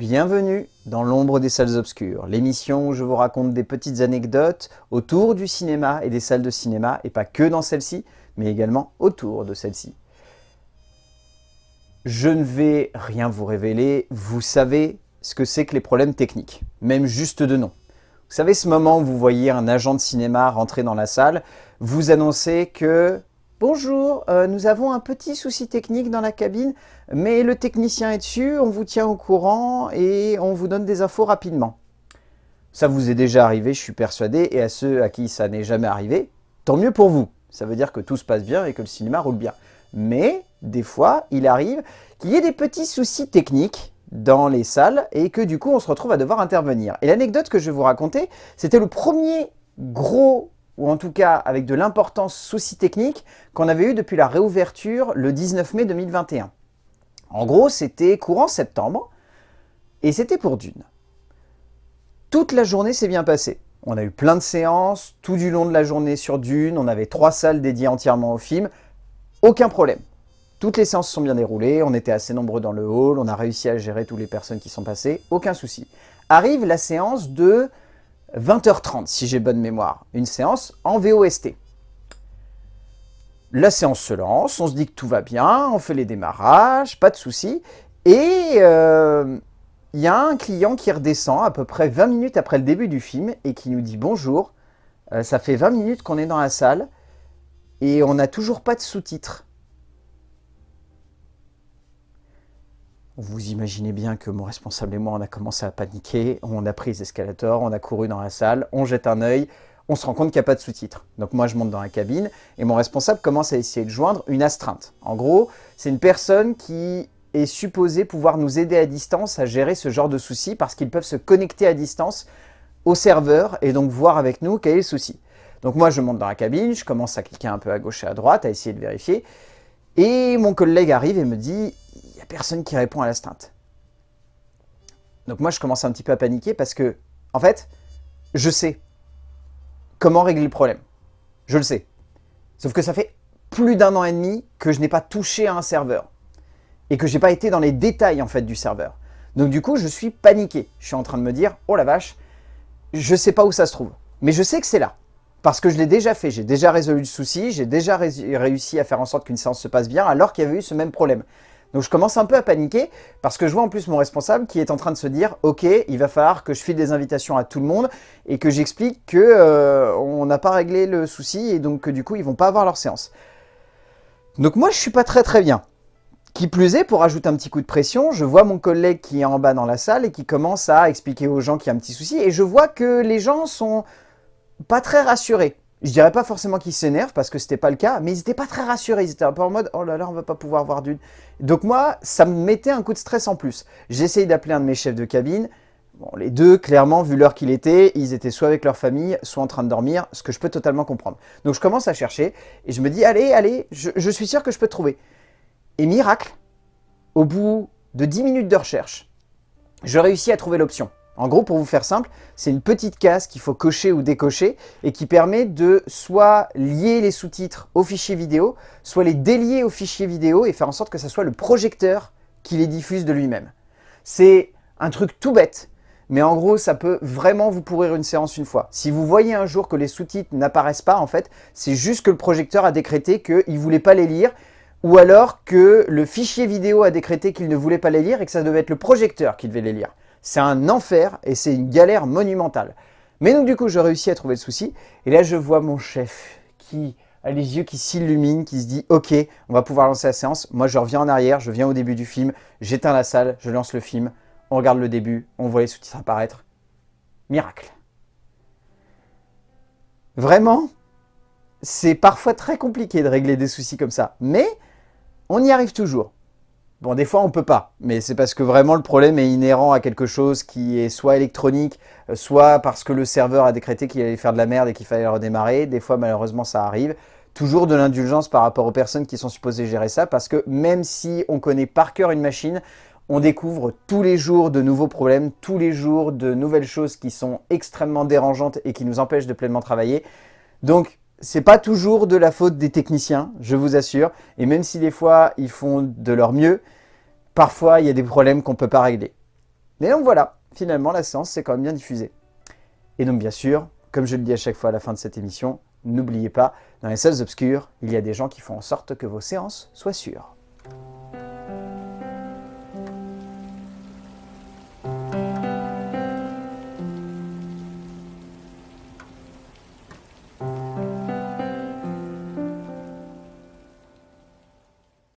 Bienvenue dans l'ombre des salles obscures, l'émission où je vous raconte des petites anecdotes autour du cinéma et des salles de cinéma, et pas que dans celle-ci, mais également autour de celle-ci. Je ne vais rien vous révéler, vous savez ce que c'est que les problèmes techniques, même juste de nom. Vous savez ce moment où vous voyez un agent de cinéma rentrer dans la salle, vous annoncer que Bonjour, euh, nous avons un petit souci technique dans la cabine, mais le technicien est dessus, on vous tient au courant et on vous donne des infos rapidement. Ça vous est déjà arrivé, je suis persuadé, et à ceux à qui ça n'est jamais arrivé, tant mieux pour vous. Ça veut dire que tout se passe bien et que le cinéma roule bien. Mais, des fois, il arrive qu'il y ait des petits soucis techniques dans les salles et que du coup, on se retrouve à devoir intervenir. Et l'anecdote que je vais vous raconter, c'était le premier gros ou en tout cas avec de l'importance souci technique qu'on avait eu depuis la réouverture le 19 mai 2021. En gros, c'était courant septembre, et c'était pour Dune. Toute la journée s'est bien passée. On a eu plein de séances, tout du long de la journée sur Dune, on avait trois salles dédiées entièrement au film, aucun problème. Toutes les séances sont bien déroulées, on était assez nombreux dans le hall, on a réussi à gérer toutes les personnes qui sont passées, aucun souci. Arrive la séance de 20h30 si j'ai bonne mémoire, une séance en VOST. La séance se lance, on se dit que tout va bien, on fait les démarrages, pas de souci. Et euh, il y a un client qui redescend à peu près 20 minutes après le début du film et qui nous dit « Bonjour, euh, ça fait 20 minutes qu'on est dans la salle et on n'a toujours pas de sous-titres. » Vous imaginez bien que mon responsable et moi, on a commencé à paniquer, on a pris les escalators, on a couru dans la salle, on jette un œil, on se rend compte qu'il n'y a pas de sous-titres. Donc moi, je monte dans la cabine et mon responsable commence à essayer de joindre une astreinte. En gros, c'est une personne qui est supposée pouvoir nous aider à distance à gérer ce genre de soucis parce qu'ils peuvent se connecter à distance au serveur et donc voir avec nous quel est le souci. Donc moi, je monte dans la cabine, je commence à cliquer un peu à gauche et à droite, à essayer de vérifier. Et mon collègue arrive et me dit personne qui répond à l'astreinte. Donc moi, je commence un petit peu à paniquer parce que, en fait, je sais comment régler le problème. Je le sais. Sauf que ça fait plus d'un an et demi que je n'ai pas touché à un serveur. Et que je n'ai pas été dans les détails, en fait, du serveur. Donc du coup, je suis paniqué. Je suis en train de me dire, oh la vache, je sais pas où ça se trouve. Mais je sais que c'est là. Parce que je l'ai déjà fait, j'ai déjà résolu le souci, j'ai déjà réussi à faire en sorte qu'une séance se passe bien alors qu'il y avait eu ce même problème. Donc je commence un peu à paniquer parce que je vois en plus mon responsable qui est en train de se dire « Ok, il va falloir que je file des invitations à tout le monde et que j'explique qu'on euh, n'a pas réglé le souci et donc que du coup ils vont pas avoir leur séance. » Donc moi je suis pas très très bien. Qui plus est, pour ajouter un petit coup de pression, je vois mon collègue qui est en bas dans la salle et qui commence à expliquer aux gens qu'il y a un petit souci et je vois que les gens sont pas très rassurés. Je dirais pas forcément qu'ils s'énervent parce que c'était pas le cas, mais ils étaient pas très rassurés. Ils étaient un peu en mode « Oh là là, on va pas pouvoir voir d'une... » Donc moi, ça me mettait un coup de stress en plus. J'essaye d'appeler un de mes chefs de cabine. Bon, les deux, clairement, vu l'heure qu'il était, ils étaient soit avec leur famille, soit en train de dormir, ce que je peux totalement comprendre. Donc je commence à chercher et je me dis « Allez, allez, je, je suis sûr que je peux trouver. » Et miracle, au bout de 10 minutes de recherche, je réussis à trouver l'option. En gros, pour vous faire simple, c'est une petite case qu'il faut cocher ou décocher et qui permet de soit lier les sous-titres au fichier vidéo, soit les délier au fichier vidéo et faire en sorte que ce soit le projecteur qui les diffuse de lui-même. C'est un truc tout bête, mais en gros, ça peut vraiment vous pourrir une séance une fois. Si vous voyez un jour que les sous-titres n'apparaissent pas, en fait, c'est juste que le projecteur a décrété qu'il ne voulait pas les lire, ou alors que le fichier vidéo a décrété qu'il ne voulait pas les lire et que ça devait être le projecteur qui devait les lire. C'est un enfer et c'est une galère monumentale. Mais donc du coup, je réussis à trouver le souci. Et là, je vois mon chef qui a les yeux qui s'illuminent, qui se dit « Ok, on va pouvoir lancer la séance. Moi, je reviens en arrière, je viens au début du film, j'éteins la salle, je lance le film, on regarde le début, on voit les sous-titres apparaître. Miracle. Vraiment, c'est parfois très compliqué de régler des soucis comme ça. Mais on y arrive toujours. Bon, des fois, on peut pas, mais c'est parce que vraiment le problème est inhérent à quelque chose qui est soit électronique, euh, soit parce que le serveur a décrété qu'il allait faire de la merde et qu'il fallait redémarrer. Des fois, malheureusement, ça arrive. Toujours de l'indulgence par rapport aux personnes qui sont supposées gérer ça, parce que même si on connaît par cœur une machine, on découvre tous les jours de nouveaux problèmes, tous les jours de nouvelles choses qui sont extrêmement dérangeantes et qui nous empêchent de pleinement travailler. Donc, c'est pas toujours de la faute des techniciens, je vous assure. Et même si des fois, ils font de leur mieux, parfois, il y a des problèmes qu'on ne peut pas régler. Mais donc voilà, finalement la séance s'est quand même bien diffusée. Et donc bien sûr, comme je le dis à chaque fois à la fin de cette émission, n'oubliez pas, dans les salles obscures, il y a des gens qui font en sorte que vos séances soient sûres.